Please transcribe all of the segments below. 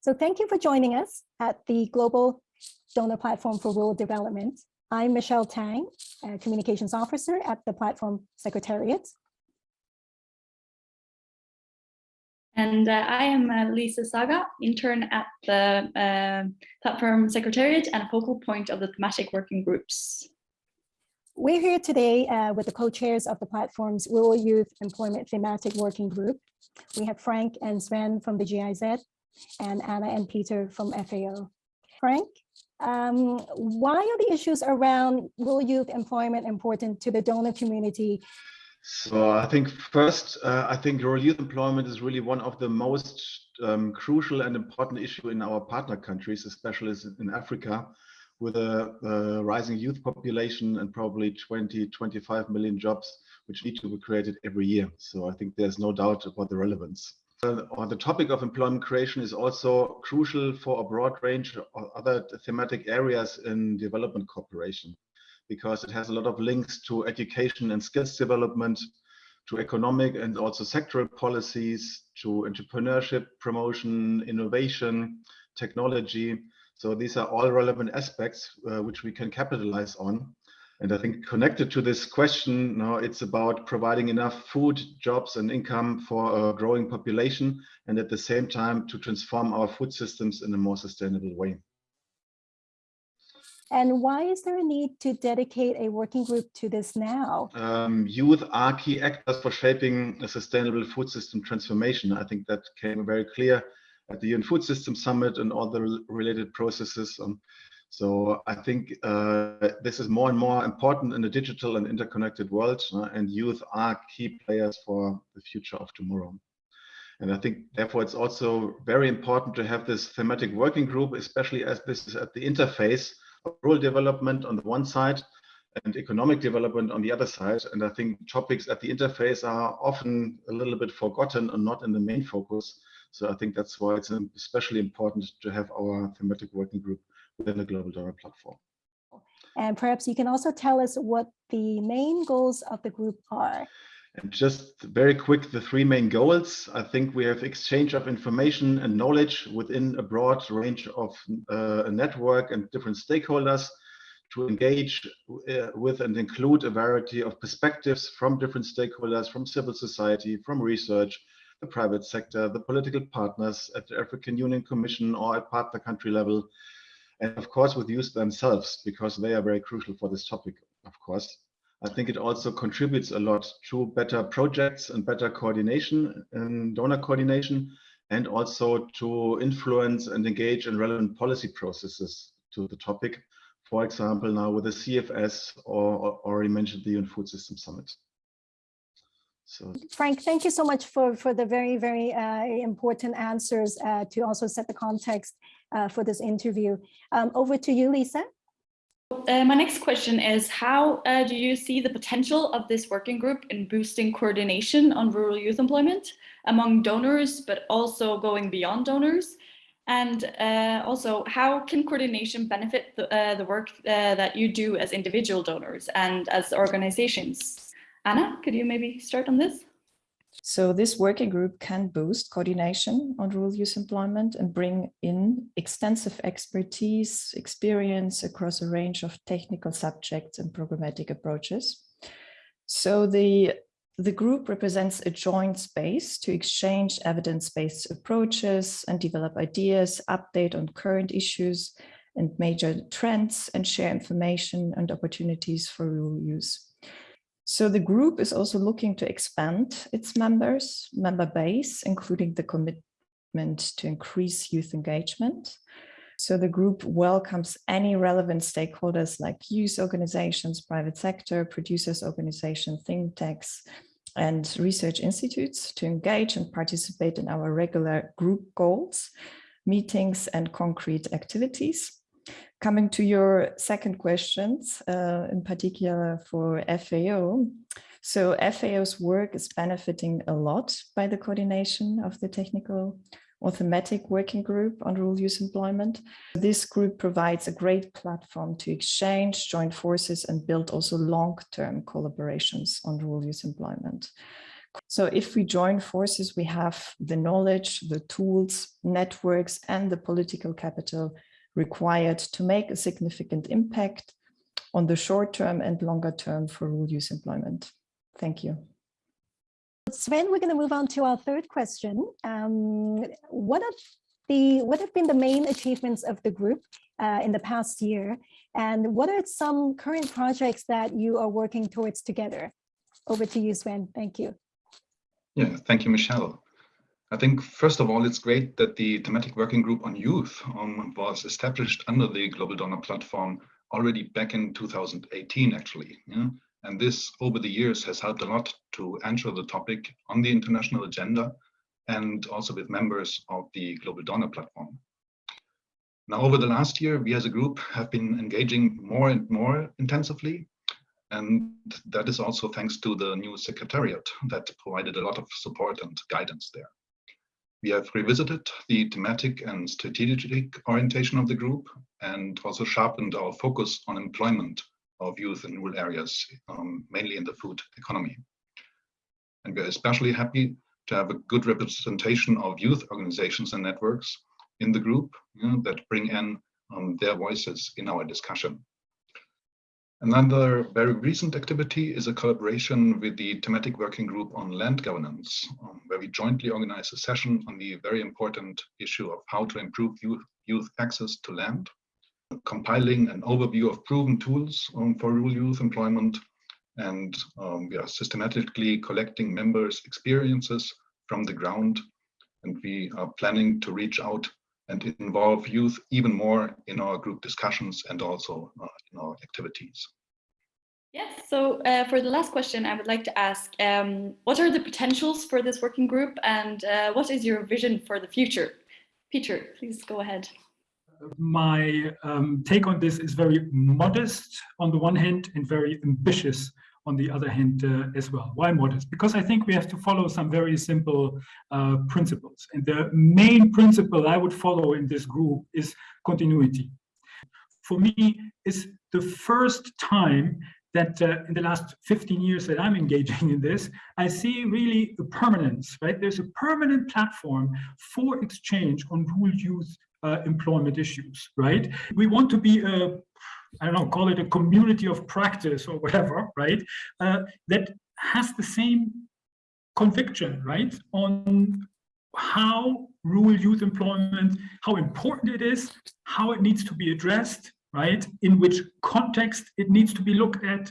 So thank you for joining us at the Global Donor Platform for Rural Development. I'm Michelle Tang, Communications Officer at the Platform Secretariat. And uh, I am uh, Lisa Saga, intern at the uh, Platform Secretariat and a focal point of the thematic working groups. We're here today uh, with the co-chairs of the platform's Rural Youth Employment Thematic Working Group. We have Frank and Sven from the GIZ and Anna and Peter from FAO. Frank, um, why are the issues around rural youth employment important to the donor community so I think first, uh, I think rural youth employment is really one of the most um, crucial and important issue in our partner countries, especially in Africa, with a, a, rising youth population and probably 20, 25 million jobs, which need to be created every year. So I think there's no doubt about the relevance. On the topic of employment creation is also crucial for a broad range of other thematic areas in development cooperation because it has a lot of links to education and skills development, to economic and also sectoral policies, to entrepreneurship, promotion, innovation, technology. So these are all relevant aspects uh, which we can capitalize on. And I think connected to this question, now it's about providing enough food, jobs and income for a growing population and at the same time to transform our food systems in a more sustainable way. And why is there a need to dedicate a working group to this now? Um, youth are key actors for shaping a sustainable food system transformation. I think that came very clear at the UN Food System Summit and all the related processes. Um, so I think uh, this is more and more important in a digital and interconnected world, uh, and youth are key players for the future of tomorrow. And I think therefore it's also very important to have this thematic working group, especially as this is at the interface of rural development on the one side and economic development on the other side. And I think topics at the interface are often a little bit forgotten and not in the main focus. So I think that's why it's especially important to have our thematic working group within the Global Donor Platform. And perhaps you can also tell us what the main goals of the group are. And just very quick, the three main goals. I think we have exchange of information and knowledge within a broad range of uh, a network and different stakeholders to engage uh, with and include a variety of perspectives from different stakeholders, from civil society, from research, the private sector, the political partners at the African Union Commission or at partner country level, and of course with youth themselves, because they are very crucial for this topic, of course. I think it also contributes a lot to better projects and better coordination and donor coordination, and also to influence and engage in relevant policy processes to the topic. For example, now with the CFS or, or already mentioned the UN Food System Summit. So. Frank, thank you so much for, for the very, very uh, important answers uh, to also set the context uh, for this interview. Um, over to you, Lisa. Uh, my next question is, how uh, do you see the potential of this working group in boosting coordination on rural youth employment among donors, but also going beyond donors? And uh, also, how can coordination benefit the, uh, the work uh, that you do as individual donors and as organizations? Anna, could you maybe start on this? So this working group can boost coordination on rural youth employment and bring in extensive expertise, experience across a range of technical subjects and programmatic approaches. So the, the group represents a joint space to exchange evidence-based approaches and develop ideas, update on current issues and major trends and share information and opportunities for rural use. So the group is also looking to expand its members, member base, including the commitment to increase youth engagement. So the group welcomes any relevant stakeholders like youth organizations, private sector, producers organizations, think tanks, and research institutes to engage and participate in our regular group goals, meetings and concrete activities. Coming to your second questions, uh, in particular for FAO. So FAO's work is benefiting a lot by the coordination of the technical or thematic working group on rural youth employment. This group provides a great platform to exchange, join forces and build also long-term collaborations on rural youth employment. So if we join forces, we have the knowledge, the tools, networks, and the political capital required to make a significant impact on the short term and longer term for rule use employment. Thank you. Sven, we're going to move on to our third question. Um, what are the what have been the main achievements of the group uh, in the past year, and what are some current projects that you are working towards together? Over to you, Sven. Thank you. Yeah, thank you, Michelle. I think, first of all, it's great that the thematic working group on youth um, was established under the Global Donor Platform already back in 2018, actually. Yeah? And this, over the years, has helped a lot to ensure the topic on the international agenda and also with members of the Global Donor Platform. Now, over the last year, we as a group have been engaging more and more intensively. And that is also thanks to the new secretariat that provided a lot of support and guidance there. We have revisited the thematic and strategic orientation of the group and also sharpened our focus on employment of youth in rural areas, um, mainly in the food economy. And we're especially happy to have a good representation of youth organizations and networks in the group you know, that bring in um, their voices in our discussion. Another very recent activity is a collaboration with the thematic working group on land governance, um, where we jointly organize a session on the very important issue of how to improve youth, youth access to land, compiling an overview of proven tools um, for rural youth employment, and um, we are systematically collecting members' experiences from the ground, and we are planning to reach out and involve youth even more in our group discussions and also uh, in our activities. Yes, so uh, for the last question, I would like to ask, um, what are the potentials for this working group and uh, what is your vision for the future? Peter, please go ahead. My um, take on this is very modest on the one hand and very ambitious on the other hand uh, as well. Why modest? Because I think we have to follow some very simple uh, principles. And the main principle I would follow in this group is continuity. For me, it's the first time that uh, in the last 15 years that I'm engaging in this, I see really a permanence, right? There's a permanent platform for exchange on rural youth uh, employment issues, right? We want to be a I don't know, call it a community of practice or whatever, right? Uh, that has the same conviction, right, on how rural youth employment, how important it is, how it needs to be addressed, right, in which context it needs to be looked at.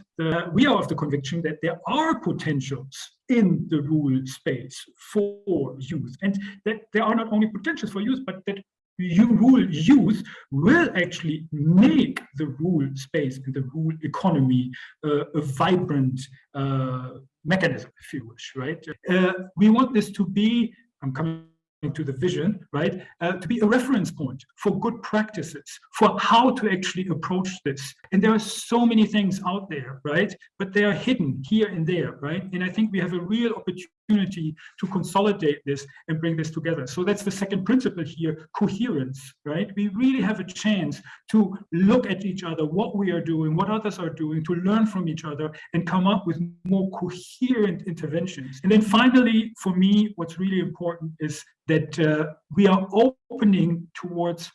We are of the conviction that there are potentials in the rural space for youth, and that there are not only potentials for youth, but that you rural youth will actually make the rule space and the rule economy uh, a vibrant uh, mechanism, if you wish, right? Uh, we want this to be, I'm coming to the vision, right, uh, to be a reference point for good practices, for how to actually approach this. And there are so many things out there, right, but they are hidden here and there, right? And I think we have a real opportunity to consolidate this and bring this together. So that's the second principle here, coherence, right? We really have a chance to look at each other, what we are doing, what others are doing, to learn from each other and come up with more coherent interventions. And then finally, for me, what's really important is that uh, we are opening towards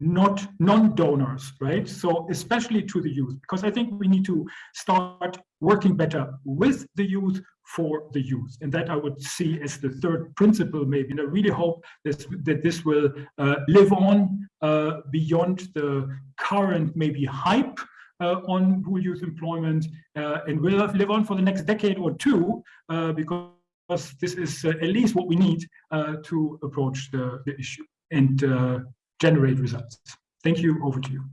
not non-donors, right? So especially to the youth, because I think we need to start working better with the youth for the youth. And that I would see as the third principle maybe. And I really hope this, that this will uh, live on uh, beyond the current maybe hype uh, on rural youth employment uh, and will live on for the next decade or two uh, because this is uh, at least what we need to approach the, the issue and generate results. Thank you. Over to you.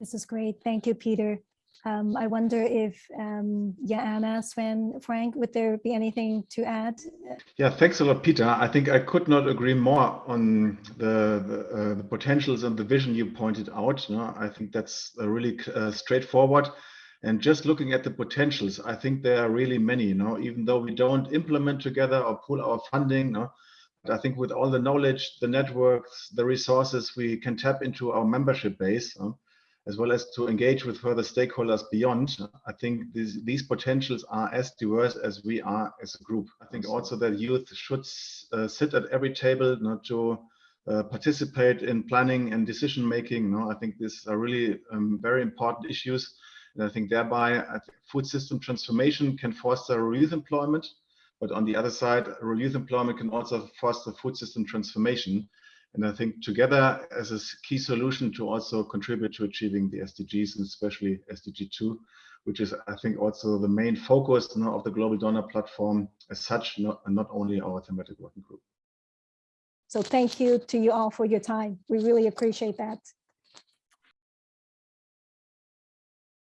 This is great. Thank you, Peter. Um, I wonder if, um, yeah, Anna, Sven, Frank, would there be anything to add? Yeah, thanks a lot, Peter. I think I could not agree more on the the, uh, the potentials and the vision you pointed out. You know, I think that's really uh, straightforward. And just looking at the potentials, I think there are really many, you know, even though we don't implement together or pool our funding, you know, I think with all the knowledge, the networks, the resources, we can tap into our membership base. Know, as well as to engage with further stakeholders beyond, I think these, these potentials are as diverse as we are as a group. I think also that youth should uh, sit at every table, not to uh, participate in planning and decision making. No, I think these are really um, very important issues. And I think thereby I think food system transformation can foster youth employment, but on the other side, rural youth employment can also foster food system transformation. And I think together as a key solution to also contribute to achieving the SDGs and especially SDG 2, which is, I think, also the main focus you know, of the Global Donor Platform as such, not, not only our thematic working group. So thank you to you all for your time. We really appreciate that.